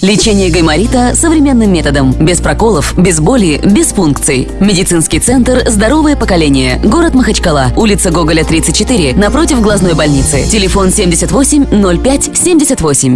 Лечение гайморита современным методом. Без проколов, без боли, без функций. Медицинский центр «Здоровое поколение». Город Махачкала. Улица Гоголя, 34. Напротив глазной больницы. Телефон 78 05 78.